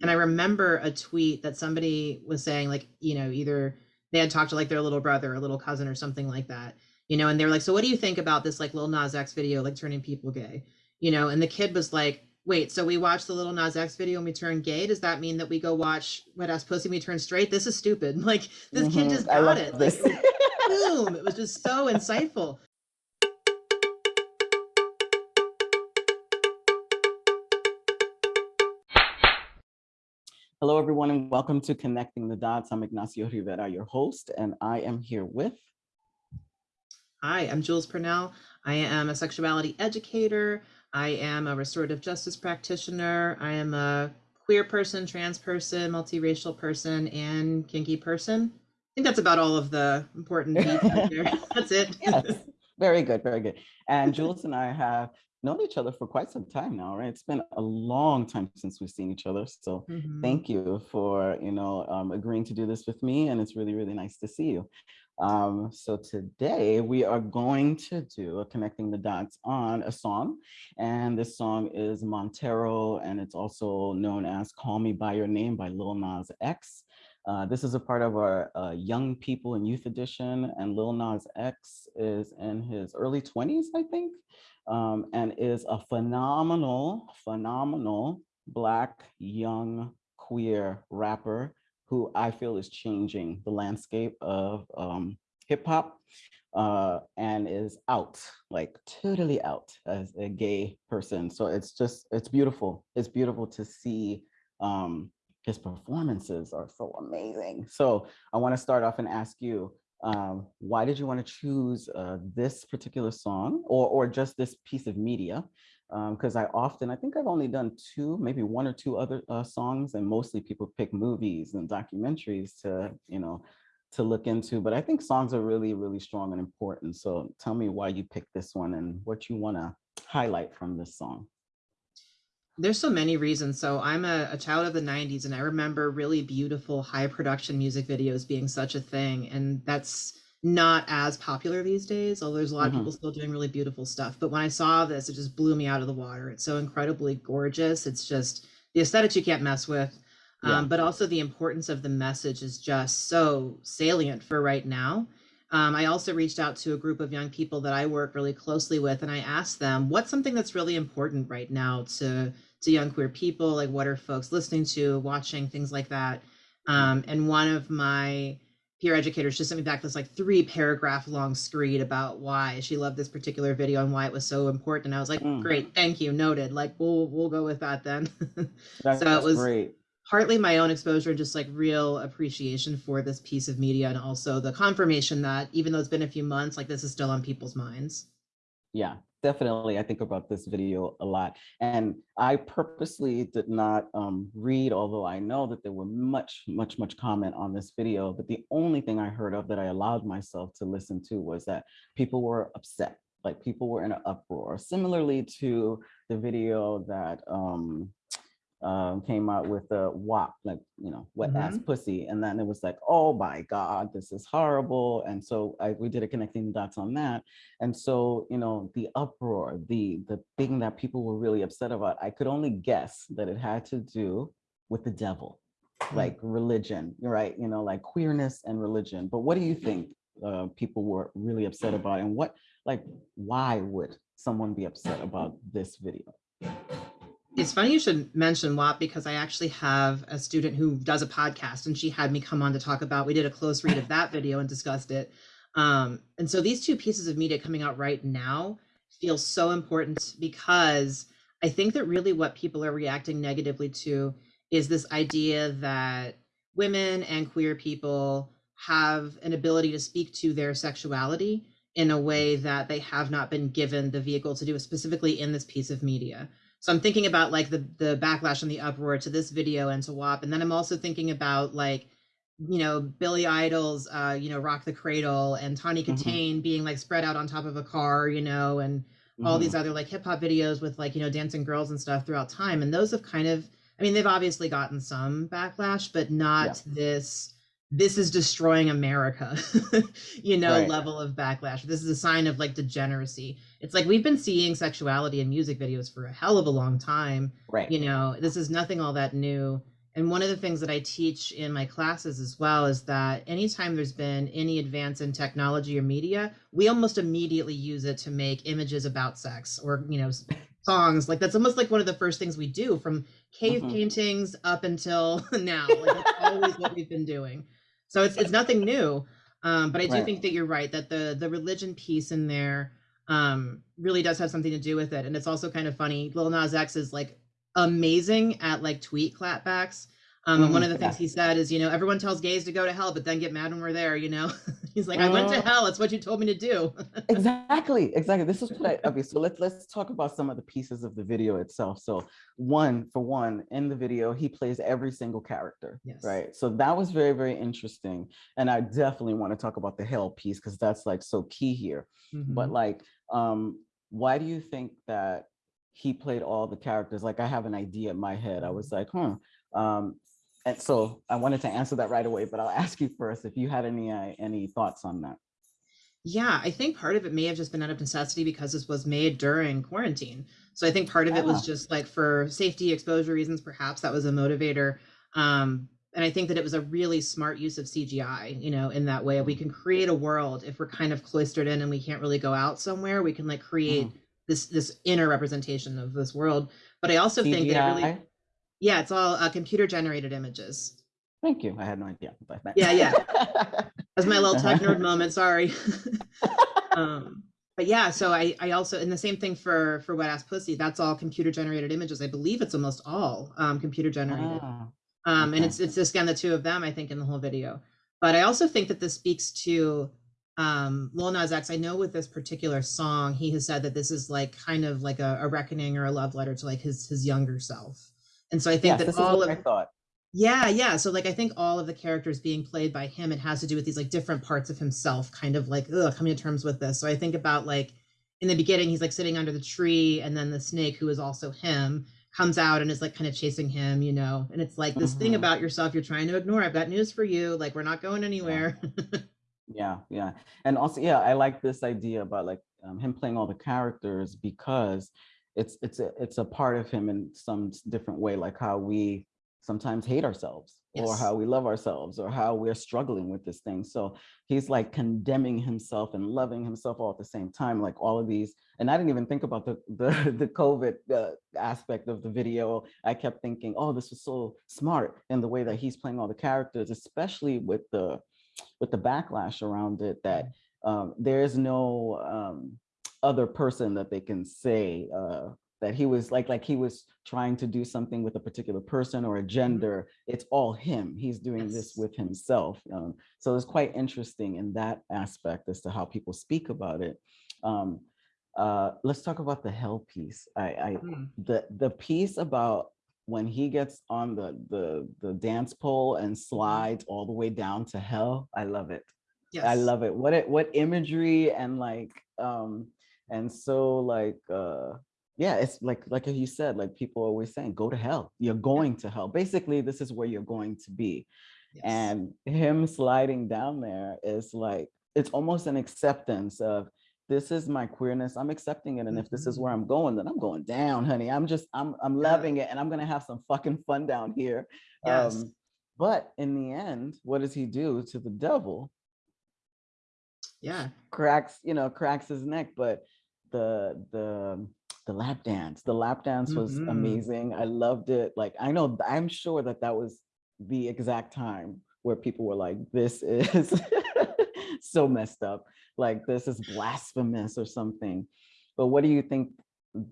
And I remember a tweet that somebody was saying, like, you know, either they had talked to like their little brother or little cousin or something like that, you know, and they were like, so what do you think about this like Lil Nas X video, like turning people gay? You know, and the kid was like, wait, so we watched the Lil Nas X video and we turn gay? Does that mean that we go watch Wet Ass Pussy and we turn straight? This is stupid. Like this mm-hmm. kid just got it. Like, boom. It was just so insightful. Hello, everyone, and welcome to Connecting the Dots. I'm Ignacio Rivera, your host, and I am here with. Hi, I'm Jules Purnell. I am a sexuality educator. I am a restorative justice practitioner. I am a queer person, trans person, multiracial person, and kinky person. I think that's about all of the important there. That's it. yes. Very good, very good. And Jules and I have known each other for quite some time now, right? It's been a long time since we've seen each other. So mm-hmm. thank you for, you know, um, agreeing to do this with me. And it's really, really nice to see you. Um, so today we are going to do a connecting the dots on a song. And this song is Montero, and it's also known as Call Me By Your Name by Lil Nas X. Uh, this is a part of our uh, Young People and Youth Edition, and Lil Nas X is in his early 20s, I think um, and is a phenomenal, phenomenal Black young queer rapper who I feel is changing the landscape of um, hip hop uh, and is out, like totally out as a gay person. So it's just, it's beautiful. It's beautiful to see um, his performances are so amazing. So I wanna start off and ask you, um, why did you want to choose uh, this particular song or, or just this piece of media? Because um, I often, I think I've only done two, maybe one or two other uh, songs, and mostly people pick movies and documentaries to, you know, to look into. But I think songs are really, really strong and important. So tell me why you picked this one and what you want to highlight from this song there's so many reasons. So I'm a, a, child of the 90s and I remember really beautiful high production music videos being such a thing. And that's not as popular these days, although there's a lot mm-hmm. of people still doing really beautiful stuff. But when I saw this, it just blew me out of the water. It's so incredibly gorgeous. It's just the aesthetics you can't mess with. Yeah. Um, but also the importance of the message is just so salient for right now. Um, I also reached out to a group of young people that I work really closely with, and I asked them, what's something that's really important right now to to young queer people like what are folks listening to watching things like that. Um, and one of my peer educators just sent me back this like three paragraph long screed about why she loved this particular video and why it was so important. And i was like mm. great thank you noted. Like we'll we'll go with that then. So it was great. partly my own exposure and just like real appreciation for this piece of media and also the confirmation that even though it's been a few months like this is still on people's minds. Yeah definitely i think about this video a lot and i purposely did not um, read although i know that there were much much much comment on this video but the only thing i heard of that i allowed myself to listen to was that people were upset like people were in an uproar. Similarly to the video that um, um, came out with the WAP, like, you know, wet mm -hmm. ass mm-hmm. pussy. And then it was like, oh my God, this is horrible. And so I, we did a connecting dots on that. And so, you know, the uproar, the, the thing that people were really upset about, I could only guess that it had to do with the devil, mm. like religion, right? You know, like queerness and religion. But what do you think uh, people were really upset about and what, like, why would someone be upset about this video? It's funny you should mention WAP because I actually have a student who does a podcast and she had me come on to talk about, we did a close read of that video and discussed it. Um, and so these two pieces of media coming out right now feel so important because I think that really what people are reacting negatively to is this idea that women and queer people have an ability to speak to their sexuality in a way that they have not been given the vehicle to do, specifically in this piece of media. So I'm thinking about like the the backlash and the uproar to this video and to WAP, and then I'm also thinking about like you know Billy Idol's uh, you know Rock the Cradle and Tawny mm-hmm. Kitaen mm-hmm. being like spread out on top of a car, you know, and all these mm-hmm. other like hip hop videos with like you know dancing girls and stuff throughout time, and those have kind of I mean they've obviously gotten some backlash, but not yeah. this this is destroying America, you know, right. level of backlash. This is a sign of like degeneracy. It's like we've been seeing sexuality in music videos for a hell of a long time. Right. You know, this is nothing all that new. And one of the things that I teach in my classes as well is that anytime there's been any advance in technology or media, we almost immediately use it to make images about sex or, you know, songs. Like that's almost like one of the first things we do from cave mm-hmm. paintings up until now. Like that's always what we've been doing. So it's it's nothing new. Um, but I do right. think that you're right that the the religion piece in there um, really does have something to do with it. And it's also kind of funny. Lil Nas X is like amazing at like tweet clapbacks. Um, and one of the things he said is, you know, everyone tells gays to go to hell, but then get mad when we're there, you know? He's like, I went to hell. It's what you told me to do. exactly. Exactly. This is what I, okay. So let's, let's talk about some of the pieces of the video itself. So one, for one, in the video, he plays every single character, yes. right? So that was very, very interesting. And I definitely want to talk about the hell piece because that's like so key here. Mm -hmm. But like, um, why do you think that he played all the characters? Like I have an idea in my head. I was like, hmm. Um, and so I wanted to answer that right away, but I'll ask you first if you had any uh, any thoughts on that. Yeah, I think part of it may have just been out of necessity because this was made during quarantine. So I think part of it was just like for safety exposure reasons, perhaps that was a motivator. Um, and I think that it was a really smart use of CGI, you know, in that way we can create a world if we're kind of cloistered in and we can't really go out somewhere, we can like create mm. this this inner representation of this world. But I also CGI? think that it really yeah, it's all uh, computer generated images. Thank you. I had no idea. Yeah, yeah. That's my little tech nerd moment. Sorry. um, but yeah, so I, I also, and the same thing for for wet ass pussy. That's all computer generated images. I believe it's almost all um, computer generated. Oh, um, okay. And it's it's just again the two of them. I think in the whole video. But I also think that this speaks to um, Lil Nas X. I know with this particular song, he has said that this is like kind of like a, a reckoning or a love letter to like his his younger self. And so I think yes, that all of I thought. Yeah, yeah. So like I think all of the characters being played by him, it has to do with these like different parts of himself, kind of like ugh, coming to terms with this. So I think about like in the beginning, he's like sitting under the tree, and then the snake, who is also him, comes out and is like kind of chasing him, you know. And it's like this mm-hmm. thing about yourself you're trying to ignore. I've got news for you. Like we're not going anywhere. Yeah, yeah. yeah. And also, yeah, I like this idea about like um, him playing all the characters because it's it's a it's a part of him in some different way, like how we sometimes hate ourselves yes. or how we love ourselves or how we're struggling with this thing. So he's like condemning himself and loving himself all at the same time, like all of these. And I didn't even think about the the, the COVID uh, aspect of the video. I kept thinking, oh, this was so smart in the way that he's playing all the characters, especially with the with the backlash around it that mm. um, there is no um, other person that they can say uh, that he was like like he was trying to do something with a particular person or a mm-hmm. gender it's all him he's doing yes. this with himself um, so it's quite interesting in that aspect as to how people speak about it um, uh, let's talk about the hell piece i, I mm. the the piece about when he gets on the the the dance pole and mm-hmm. slides all the way down to hell i love it yes. i love it what it what imagery and like um and so like uh yeah it's like like you said like people are always saying go to hell. You're going yeah. to hell. Basically this is where you're going to be. Yes. and him sliding down there is like it's almost an acceptance of this is my queerness. I'm accepting it and if this is where i'm going then i'm going down honey. I'm just i'm i'm loving it and i'm gonna have some fucking fun down here. Yes. um but in the end what does he do to the devil? Yeah. Cracks you know cracks his neck but the the the lap dance. The lap dance was mm -hmm. amazing. I loved it. Like i know i'm sure that that was the exact time where people were like this is so messed up. Like this is blasphemous or something. But what do you think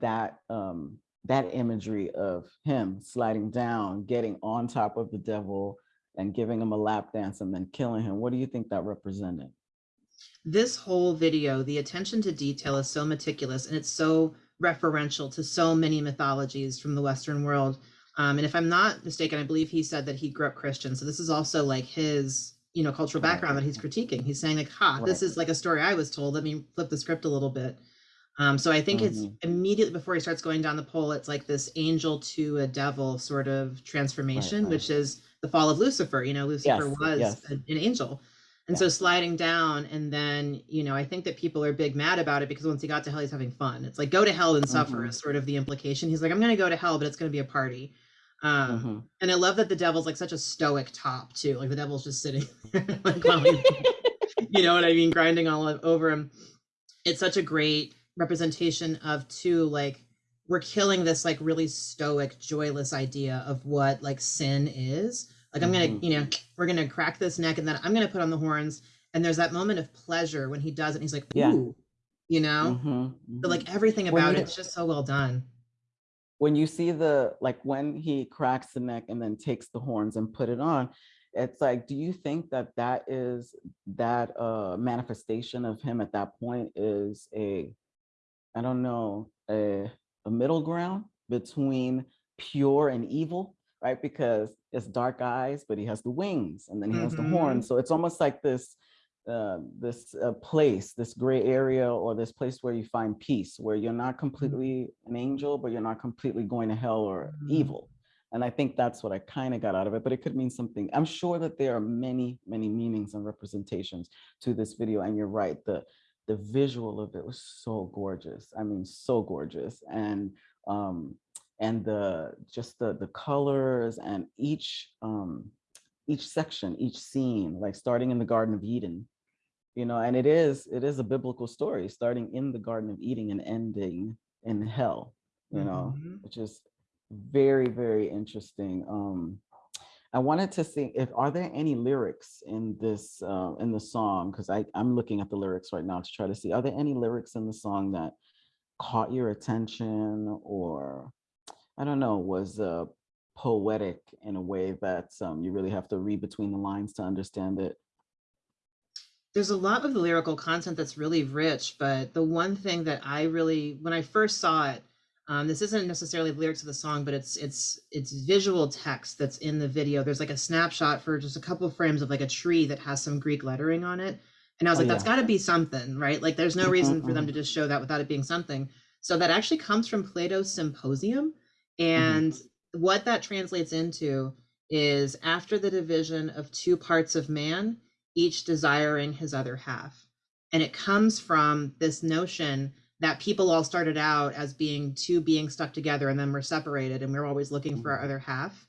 that um that imagery of him sliding down getting on top of the devil and giving him a lap dance and then killing him what do you think that represented this whole video, the attention to detail is so meticulous and it's so referential to so many mythologies from the Western world. Um, and if I'm not mistaken, I believe he said that he grew up Christian. So this is also like his, you know, cultural background that he's critiquing. He's saying like, ha, this is like a story I was told. Let me flip the script a little bit. Um, so I think mm -hmm. it's mm-hmm. immediately before he starts going down the pole, it's like this angel to a devil sort of transformation, right, right. which is the fall of Lucifer. You know, Lucifer yes, was yes. an angel. And yeah. so sliding down, and then, you know, I think that people are big mad about it because once he got to hell, he's having fun. It's like go to hell and suffer mm-hmm. is sort of the implication. He's like, I'm going to go to hell, but it's going to be a party. Um, Mhm. and I love that the devil's like such a stoic top too. Like the devil's just sitting there, like while you know what I mean, grinding all over him. It's such a great representation of two like we're killing this like really stoic, joyless idea of what like sin is. Like I'm gonna, Mhm. you know, we're gonna crack this neck and then I'm gonna put on the horns. And there's that moment of pleasure when he does it. And he's like, Yeah. ooh, you know, Mhm, but mhm. like everything about you- it's just so well done. when you see the like when he cracks the neck and then takes the horns and put it on it's like do you think that that is that uh manifestation of him at that point is a i don't know a, a middle ground between pure and evil right because it's dark eyes but he has the wings and then he has the Mhm. horns so it's almost like this uh, this uh, place, this gray area, or this place where you find peace, where you're not completely an angel, but you're not completely going to hell or Mhm. evil. And I think that's what I kind of got out of it, but it could mean something. I'm sure that there are many, many meanings and representations to this video. And you're right, the the visual of it was so gorgeous. I mean, so gorgeous. And um, and the just the the colors and each um each section, each scene, like starting in the Garden of Eden, you know and it is it is a biblical story starting in the garden of eden and ending in hell you know Mhm. which is very very interesting um i wanted to see if are there any lyrics in this uh in the song because i i'm looking at the lyrics right now to try to see are there any lyrics in the song that caught your attention or i don't know was uh poetic in a way that um, you really have to read between the lines to understand it There's a lot of the lyrical content that's really rich, but the one thing that I really, when I first saw it, um, this isn't necessarily the lyrics of the song, but it's it's it's visual text that's in the video. There's like a snapshot for just a couple frames of like a tree that has some Greek lettering on it, and I was Oh, like, that's yeah. got to be something, right? Like, there's no Mhm, reason for them mhm. to just show that without it being something. So that actually comes from Plato's Symposium, Mm-hmm. and what that translates into is after the division of two parts of man, each desiring his other half. And it comes from this notion that people all started out as being two beings stuck together and then we're separated and we're always looking for our Mhm. other half.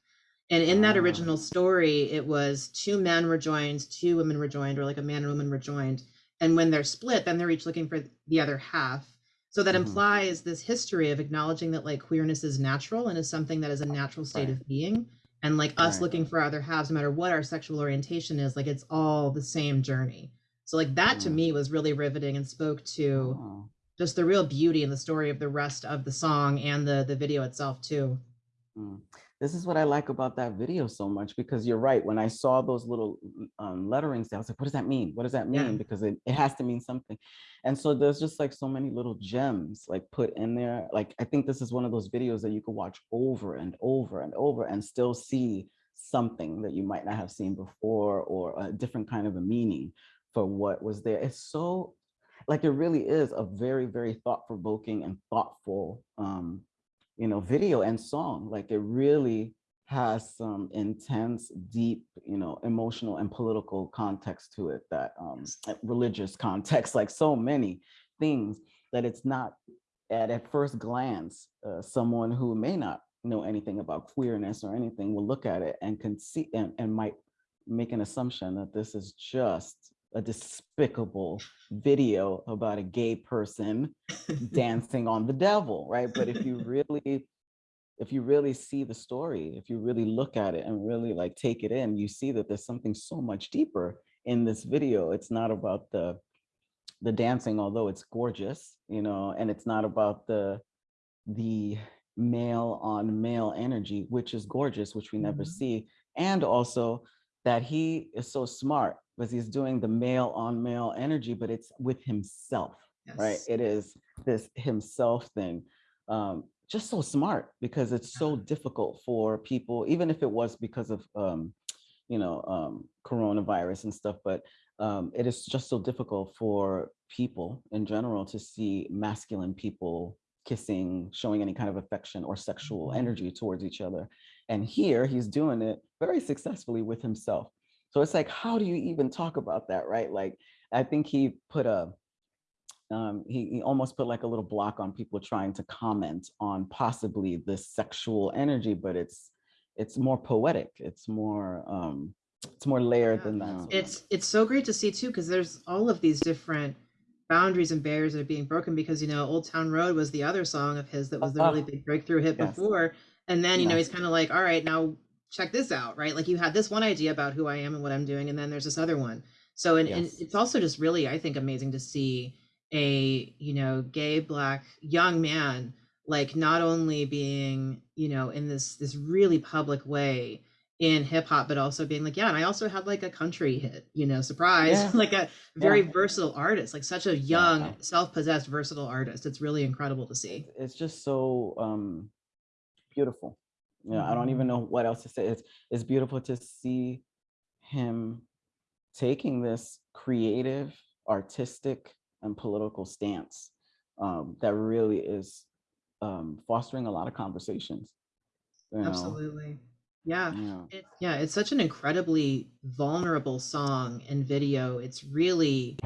And in that Ah. original story, it was two men were joined, two women were joined, or like a man and woman were joined. And when they're split, then they're each looking for the other half. So that Mhm. implies this history of acknowledging that like queerness is natural and is something that is a natural state Right. of being and like us Right. looking for other halves no matter what our sexual orientation is like it's all the same journey so like that to Mm. me was really riveting and spoke to Oh. just the real beauty and the story of the rest of the song and the the video itself too Mm. This is what I like about that video so much because you're right. When I saw those little um, letterings, I was like, what does that mean? What does that mean? Yeah. Because it, it has to mean something. And so there's just like so many little gems like put in there. Like, I think this is one of those videos that you could watch over and over and over and still see something that you might not have seen before or a different kind of a meaning for what was there. It's so like it really is a very, very thought-provoking and thoughtful um, you know, video and song. Like it really has some intense, deep, you know, emotional and political context to it that um, religious context, like so many things that it's not at, at first glance, uh, someone who may not know anything about queerness or anything will look at it and can see and, and might make an assumption that this is just a despicable video about a gay person dancing on the devil, right? But if you really, if you really see the story, if you really look at it and really like take it in, you see that there's something so much deeper in this video. It's not about the the dancing, although it's gorgeous, you know, and it's not about the the male on male energy, which is gorgeous, which we never Mhm. see, and also that he is so smart because he's doing the male on male energy, but it's with himself right? It is this himself thing. Um, just so smart because it's so difficult for people, even if it was because of, um, you know, um, coronavirus and stuff, but um, it is just so difficult for people in general to see masculine people kissing, showing any kind of affection or sexual Mhm. energy towards each other. And here he's doing it very successfully with himself. So it's like, how do you even talk about that, right? Like, I think he put a, um, he, he almost put like a little block on people trying to comment on possibly this sexual energy, but it's it's more poetic. It's more um, it's more layered than that. It's it's so great to see too because there's all of these different boundaries and barriers that are being broken because you know Old Town Road was the other song of his that was the really big breakthrough hit Yes. before, and then you know he's kind of like, all right, now check this out, right? Like you had this one idea about who I am and what I'm doing, and then there's this other one. So and, and it's also just really I think amazing to see a you know gay black young man like not only being you know in this this really public way in hip hop but also being like yeah and I also had like a country hit you know surprise Yeah. like a very Yeah. versatile artist like such a young Yeah. self-possessed versatile artist it's really incredible to see it's just so um beautiful yeah i don't even know what else to say it's it's beautiful to see him taking this creative artistic and political stance um that really is um fostering a lot of conversations you know? absolutely yeah yeah It, yeah, it's such an incredibly vulnerable song and video. It's really,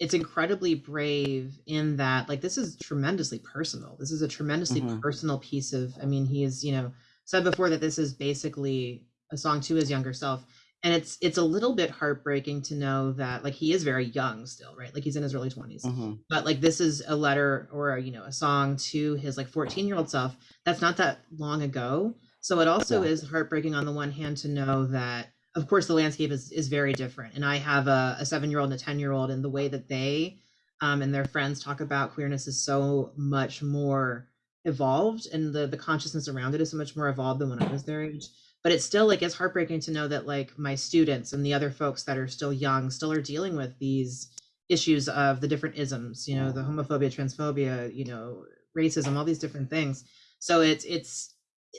it's incredibly brave in that, like, this is tremendously personal. This is a tremendously Mhm. personal piece of, I mean, he is, you know, said before that this is basically a song to his younger self. And it's it's a little bit heartbreaking to know that like he is very young still, right? Like he's in his early 20s Mhm. but like this is a letter or a, you know a song to his like 14 year old self that's not that long ago so it also Yeah. is heartbreaking on the one hand to know that of course the landscape is is very different and i have a, a seven year old and a 10 year old and the way that they um, and their friends talk about queerness is so much more evolved and the the consciousness around it is so much more evolved than when i was their age. But it's still like it's heartbreaking to know that like my students and the other folks that are still young still are dealing with these issues of the different isms you know the homophobia transphobia you know racism all these different things. So it's it's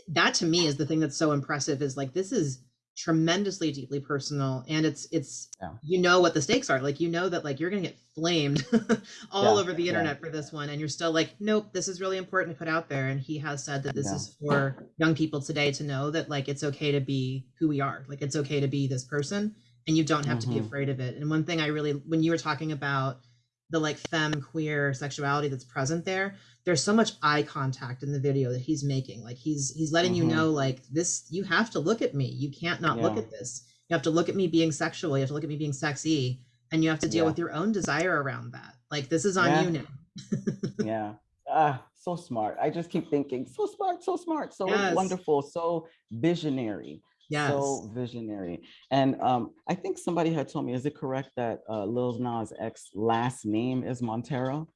that to me is the thing that's so impressive is like this is tremendously deeply personal and it's it's Yeah. you know what the stakes are like you know that like you're gonna get flamed all Yeah, over the yeah. internet for this one and you're still like nope this is really important to put out there and he has said that this Yeah. is for young people today to know that like it's okay to be who we are like it's okay to be this person and you don't have to be Mhm. afraid of it and one thing i really when you were talking about the like femme queer sexuality that's present there there's so much eye contact in the video that he's making. Like he's he's letting you Mhm. know like this you have to look at me. You can't not look at this. You have to look at me being sexual. You have to look at me being sexy and you have to deal Yeah. with your own desire around that. Like this is on Yeah. you now. Yeah. Ah so smart. I just keep thinking so smart so smart so Yes. wonderful so visionary yes so visionary and um i think somebody had told me is it correct that uh lil nas x last name is montero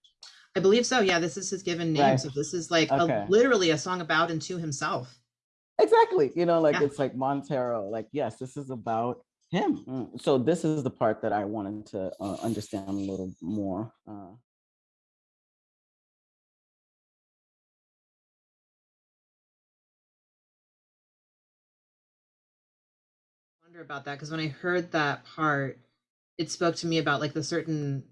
i believe so yeah this is his given name Right. so this is like Okay. a, literally a song about and to himself exactly you know like Yeah. it's like montero like yes this is about him Mm, so this is the part that i wanted to uh, understand a little more uh wonder about that because when I heard that part, it spoke to me about like the certain,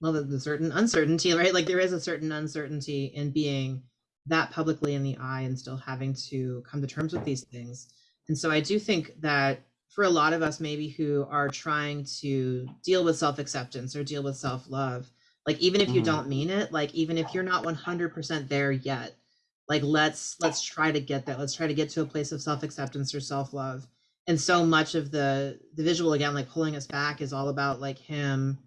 well, the, the certain uncertainty, right? Like there is a certain uncertainty in being that publicly in the eye and still having to come to terms with these things. And so I do think that for a lot of us, maybe who are trying to deal with self acceptance or deal with self love, like even if you Mhm. don't mean it, like even if you're not 100% there yet, like let's let's try to get that let's try to get to a place of self-acceptance or self-love and so much of the the visual again like pulling us back is all about like him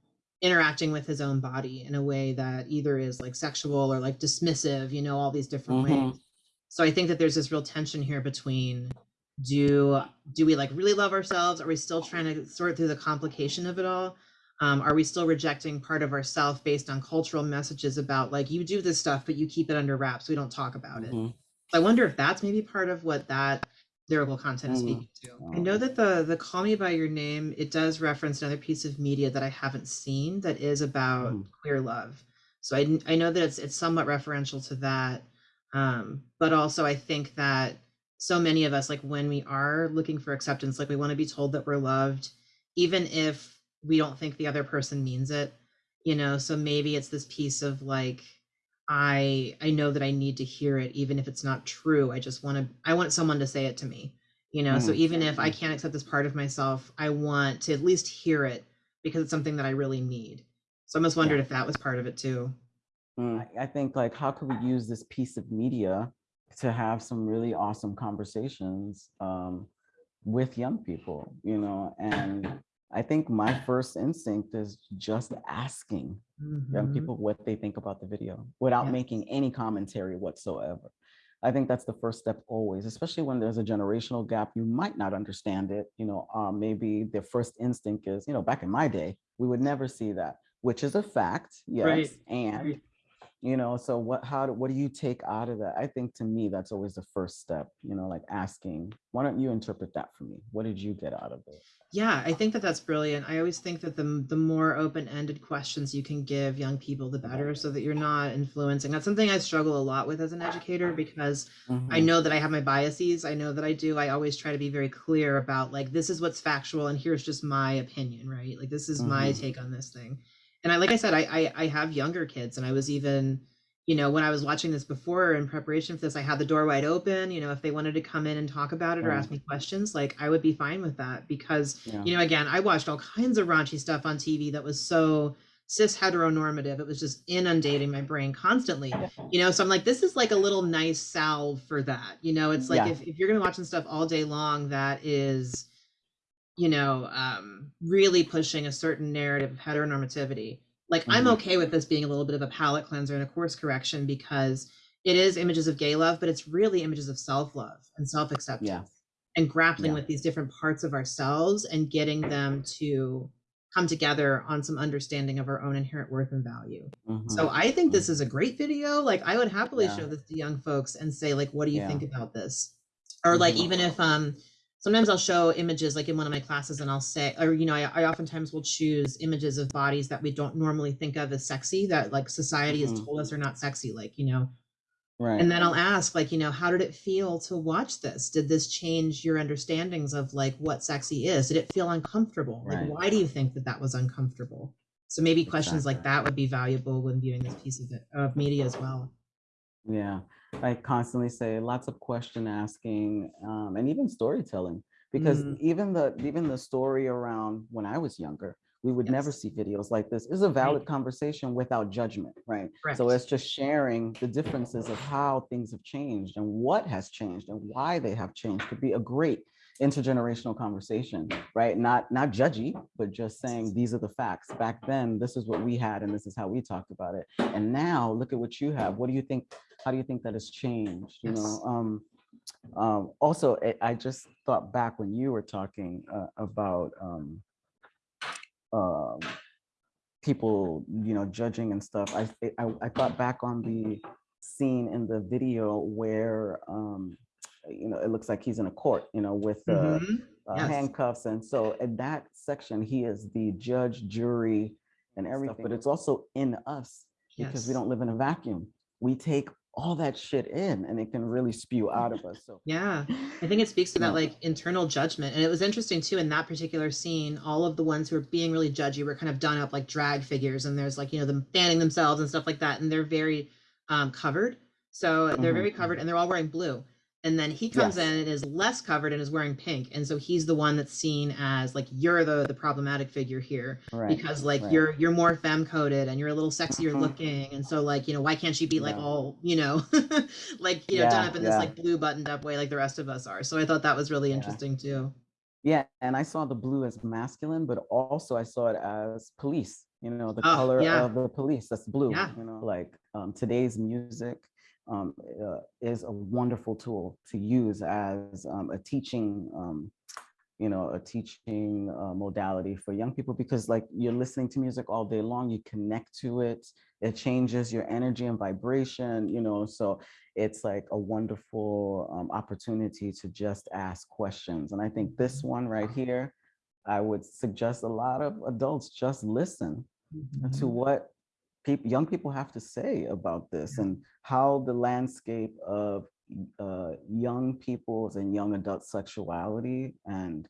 interacting with his own body in a way that either is like sexual or like dismissive you know all these different Mhm. ways. So i think that there's this real tension here between do do we like really love ourselves? Are we still trying to sort through the complication of it all? Um, are we still rejecting part of ourself based on cultural messages about like you do this stuff but you keep it under wraps. We don't talk about it. Mhm. I wonder if that's maybe part of what that lyrical content is Mm. speaking to. I know that the the Call Me by Your Name it does reference another piece of media that I haven't seen that is about Mm. queer love. So I I know that it's it's somewhat referential to that, um, but also I think that so many of us like when we are looking for acceptance, like we want to be told that we're loved, even if we don't think the other person means it, you know. So maybe it's this piece of like I I know that I need to hear it even if it's not true. I just want to I want someone to say it to me. You know, so Mm. even if I can't accept this part of myself, I want to at least hear it because it's something that I really need. So I almost wondered Yeah. if that was part of it too. Mm, I I think like how could we use this piece of media to have some really awesome conversations um, with young people, you know, and I think my first instinct is just asking young Mhm. people what they think about the video without Yes. making any commentary whatsoever. I think that's the first step always, especially when there's a generational gap, you might not understand it. You know, um, maybe their first instinct is, you know, back in my day, we would never see that, which is a fact, yes. Right, And right. you know so what how do what do you take out of that i think to me that's always the first step you know like asking why don't you interpret that for me what did you get out of it Yeah, I think that that's brilliant. I always think that the the more open-ended questions you can give young people, the better, so that you're not influencing. That's something I struggle a lot with as an educator because I Mhm, know that I have my biases. I know that I do. I always try to be very clear about like this is what's factual and here's just my opinion, right? Like this is my mhm, take on this thing. And I like I said, I I, I have younger kids, and I was even you know, when I was watching this before in preparation for this, I had the door wide open. You know, if they wanted to come in and talk about it or ask me questions, like I would be fine with that because, yeah you know, again, I watched all kinds of raunchy stuff on TV that was so cis heteronormative. It was just inundating my brain constantly. You know, so I'm like, this is like a little nice salve for that. You know, it's like yeah if, if you're gonna be watching stuff all day long that is, you know, um, really pushing a certain narrative of heteronormativity. Like, I'm mhm, okay with this being a little bit of a palate cleanser and a course correction because it is images of gay love, but it's really images of self love and self yeah. acceptance and grappling yeah. with these different parts of ourselves and getting them to come together on some understanding of our own inherent worth and value. So mhm, I think this is a great video. Like I would happily yeah. show this to young folks and say like what do you yeah. think about this? Or like mhm, even if um sometimes I'll show images like in one of my classes and I'll say or you know I, I oftentimes will choose images of bodies that we don't normally think of as sexy that like society has mhm, told us are not sexy like you know right and then I'll ask, like, you know, how did it feel to watch this? Did this change your understandings of like what sexy is? Did it feel uncomfortable? Like, why do you think that that was uncomfortable? So maybe questions like that would be valuable when viewing this piece of it, of media as well. Yeah, I constantly say lots of question asking um, and even storytelling because Mm, even the even the story around when I was younger, we would never see videos like this. It's a right, valid conversation without judgment, right? So it's just sharing the differences of how things have changed and what has changed and why they have changed could be a great intergenerational conversation, right? Not not judgy, but just saying these are the facts. Back then, this is what we had and this is how we talked about it. And now look at what you have. What do you think? How do you think that has changed? You know, um, um, also, I I just thought back when you were talking uh, about um, um, people, you know, judging and stuff. I, I I thought back on the scene in the video where um, you know, it looks like he's in a court, you know, with uh, hmm uh, Yes. handcuffs. And so in that section, he is the judge, jury, and everything. But it's also in us because we don't live in a vacuum. We take all that shit in and it can really spew out of us. So Yeah. I think it speaks to that like internal judgment. And it was interesting too in that particular scene, all of the ones who are being really judgy were kind of done up like drag figures and there's like, you know, them fanning themselves and stuff like that. And they're very um covered. So they're mhm, very covered and they're all wearing blue. And then he comes in and is less covered and is wearing pink. And so he's the one that's seen as like you're the the problematic figure here Right. because like Right. you're you're more femme coded and you're a little sexier mhm, looking. And so like, you know, why can't she be like all, you know, like you know done up in this Yeah. like blue buttoned up way like the rest of us are so i thought that was really Yeah. interesting too Yeah. And I saw the blue as masculine, but also I saw it as police, you know, the oh color yeah of the police. That's blue, yeah you know, like um, today's music um, uh, is a wonderful tool to use as um, a teaching um, you know, a teaching uh, modality for young people because like you're listening to music all day long, you connect to it, it changes your energy and vibration, you know, so it's like a wonderful um, opportunity to just ask questions. And I think this Mhm, one right here, I would suggest a lot of adults just listen to mhm, what people, young people have to say about this and how the landscape of uh, young people's and young adult sexuality and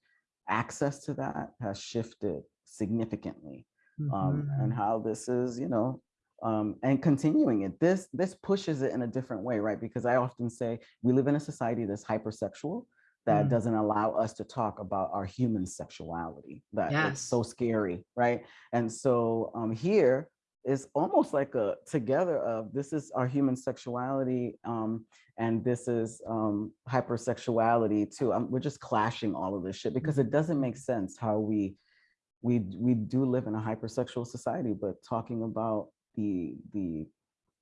access to that has shifted significantly. Um, and mhm, how this is, you know, um, and continuing it. This this pushes it in a different way, right? Because I often say we live in a society that's hypersexual that mm, doesn't allow us to talk about our human sexuality. That it's so scary, right? And so um, here is almost like a together of this is our human sexuality um, and this is um, hypersexuality too. Um, we're just clashing all of this shit because it doesn't make sense how we we we do live in a hypersexual society, but talking about the the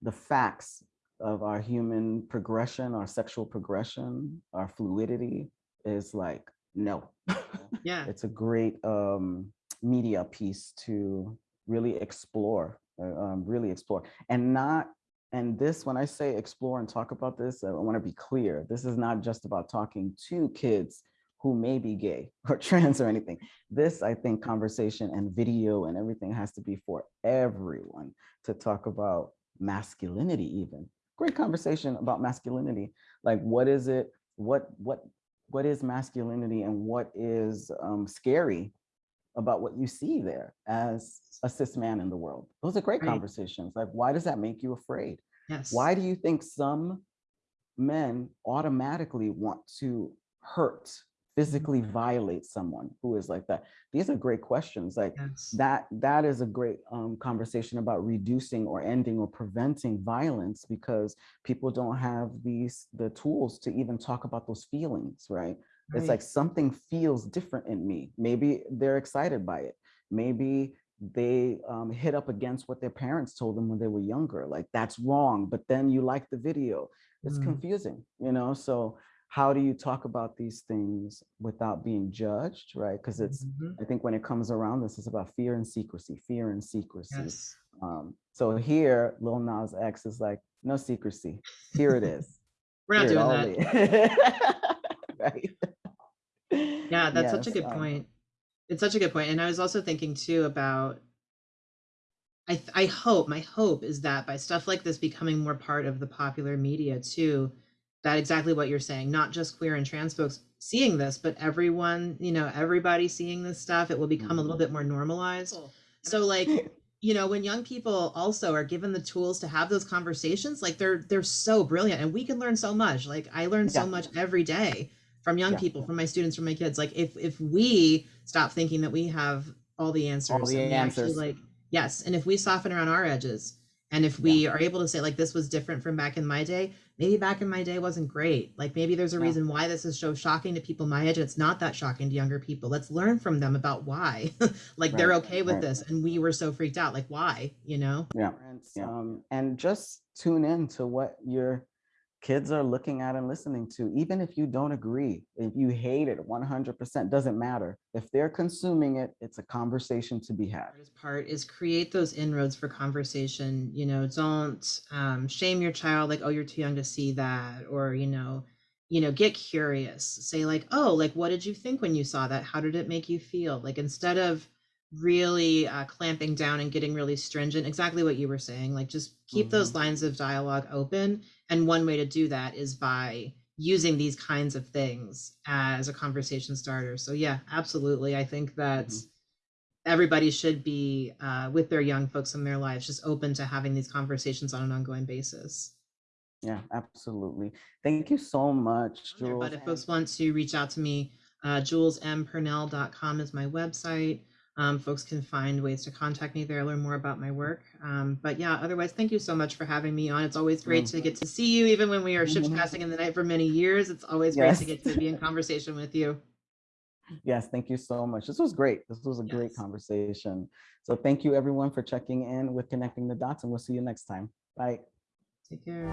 the facts of our human progression, our sexual progression, our fluidity is like no. Yeah, it's a great um, media piece to really explore um, really explore. And not and this when i say explore and talk about this i want to be clear this is not just about talking to kids who may be gay or trans or anything. This i think conversation and video and everything has to be for everyone to talk about masculinity even. Great conversation about masculinity. Like what is it? What what what is masculinity and what is um, scary about what you see there as a cis man in the world. Those are great right. conversations. Like, why does that make you afraid? Yes. Why do you think some men automatically want to hurt, physically mm-hmm. violate someone who is like that? These are great questions. Like yes. that, that is a great um, conversation about reducing or ending or preventing violence because people don't have these, the tools to even talk about those feelings, right? Right. It's like something feels different in me. Maybe they're excited by it. Maybe they um, hit up against what their parents told them when they were younger. Like that's wrong, but then you like the video. It's mm. confusing, you know? So how do you talk about these things without being judged, right? Because it's, mm -hmm. I think when it comes around, this is about fear and secrecy, fear and secrecy. Yes. Um, so here, Lil Nas X is like, no secrecy. Here it is. We're not Here doing that. right? Yeah, that's such a good um, point. It's such a good point. And I was also thinking too about I I hope, my hope is that by stuff like this becoming more part of the popular media too, that exactly what you're saying, not just queer and trans folks seeing this, but everyone, you know, everybody seeing this stuff, it will become a little mm-hmm. bit more normalized. Cool. So like, you know, when young people also are given the tools to have those conversations, like they're they're so brilliant and we can learn so much. Like I learn yeah. so much every day from young yeah. people, from my students, from my kids. Like if if we stop thinking that we have all the answers, all the answers. like yes, and if we soften around our edges, and if we yeah. are able to say like this was different from back in my day, maybe back in my day wasn't great. Like maybe there's a yeah. reason why this is so shocking to people my age. It's not that shocking to younger people. Let's learn from them about why. like right. they're okay with right. this, and we were so freaked out. Like why? You know? Yeah. Um, and just tune in to what you're kids are looking at and listening to, even if you don't agree, if you hate it 100%, doesn't matter. If they're consuming it, it's a conversation to be had. Part is create those inroads for conversation. You know, don't um, shame your child like, oh, you're too young to see that, or you know, you know, get curious. Say like, oh, like, what did you think when you saw that? How did it make you feel? Like instead of really uh, clamping down and getting really stringent, exactly what you were saying, like just keep mm -hmm. those lines of dialogue open and one way to do that is by using these kinds of things as a conversation starter. So yeah, absolutely. I think that mm -hmm. everybody should be uh, with their young folks in their lives, just open to having these conversations on an ongoing basis. Yeah, absolutely. Thank you so much, Jules. But if folks want to reach out to me, uh, julespurnell.com is my website um, folks can find ways to contact me there, learn more about my work. Um, but yeah, otherwise, thank you so much for having me on. It's always great to get to see you, even when we are ships mm-hmm. passing in the night for many years. It's always yes. great to get to be in conversation with you. Yes, thank you so much. This was great. This was a yes. great conversation. So thank you everyone for checking in with Connecting the Dots and we'll see you next time. Bye. Take care.